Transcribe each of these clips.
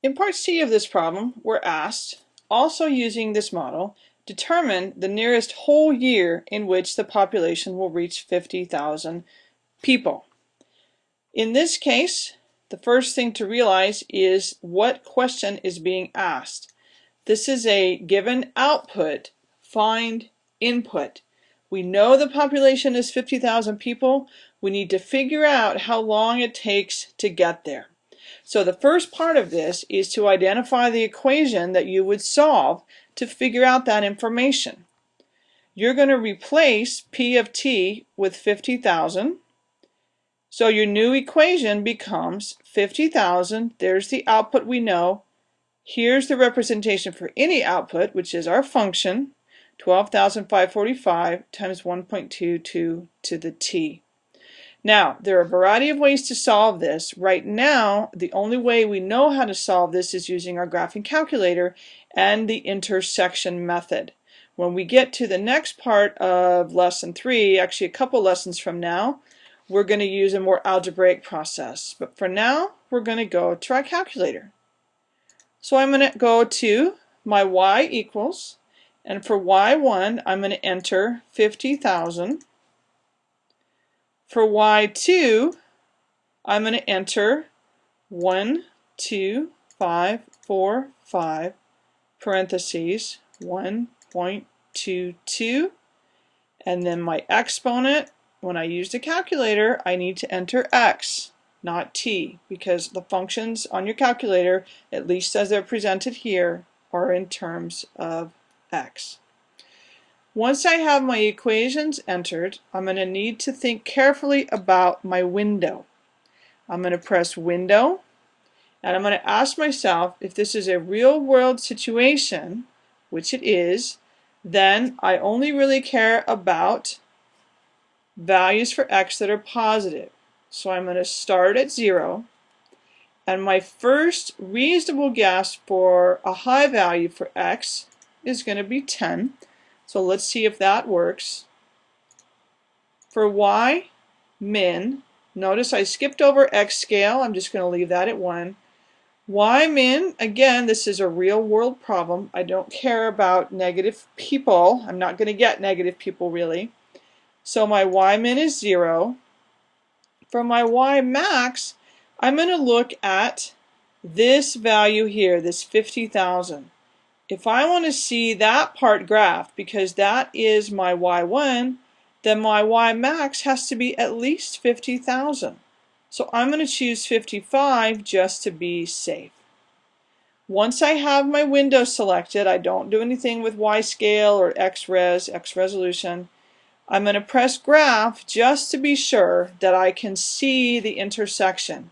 In part C of this problem, we're asked, also using this model, determine the nearest whole year in which the population will reach 50,000 people. In this case, the first thing to realize is what question is being asked. This is a given output, find input. We know the population is 50,000 people. We need to figure out how long it takes to get there. So the first part of this is to identify the equation that you would solve to figure out that information. You're going to replace P of t with 50,000. So your new equation becomes 50,000. There's the output we know. Here's the representation for any output, which is our function, 12,545 times 1.22 to the t. Now, there are a variety of ways to solve this. Right now, the only way we know how to solve this is using our graphing calculator and the intersection method. When we get to the next part of lesson three, actually a couple lessons from now, we're going to use a more algebraic process. But for now, we're going to go to our calculator. So I'm going to go to my y equals, and for y1, I'm going to enter 50,000 for y2, I'm going to enter 1, 2, 5, 4, 5, parentheses, 1.22, and then my exponent, when I use the calculator, I need to enter x, not t, because the functions on your calculator, at least as they're presented here, are in terms of x. Once I have my equations entered, I'm going to need to think carefully about my window. I'm going to press window and I'm going to ask myself if this is a real world situation, which it is, then I only really care about values for x that are positive. So I'm going to start at 0 and my first reasonable guess for a high value for x is going to be 10 so let's see if that works. For y min, notice I skipped over x scale. I'm just going to leave that at 1. Y min, again, this is a real world problem. I don't care about negative people. I'm not going to get negative people really. So my y min is 0. For my y max, I'm going to look at this value here, this 50,000 if I want to see that part graphed, because that is my y1, then my y max has to be at least 50,000. So I'm going to choose 55 just to be safe. Once I have my window selected, I don't do anything with Y scale or X res, X resolution. I'm going to press graph just to be sure that I can see the intersection.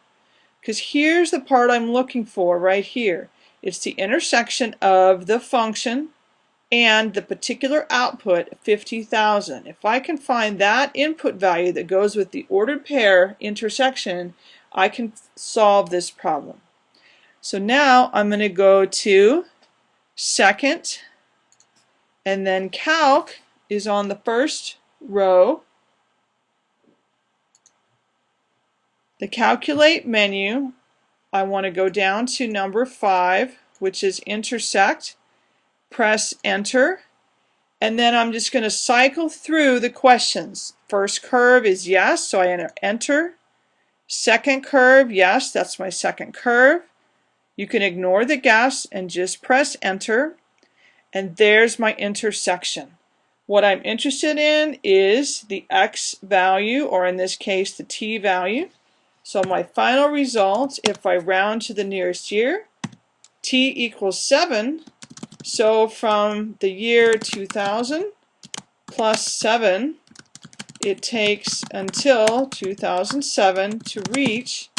Because here's the part I'm looking for right here. It's the intersection of the function and the particular output 50,000. If I can find that input value that goes with the ordered pair intersection, I can solve this problem. So now I'm going to go to second and then calc is on the first row. The calculate menu I want to go down to number 5, which is intersect, press enter, and then I'm just going to cycle through the questions. First curve is yes, so I enter. Second curve, yes, that's my second curve. You can ignore the guess and just press enter. And there's my intersection. What I'm interested in is the x value, or in this case the t value. So my final result, if I round to the nearest year, t equals 7. So from the year 2000 plus 7, it takes until 2007 to reach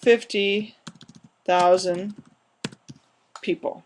50,000 people.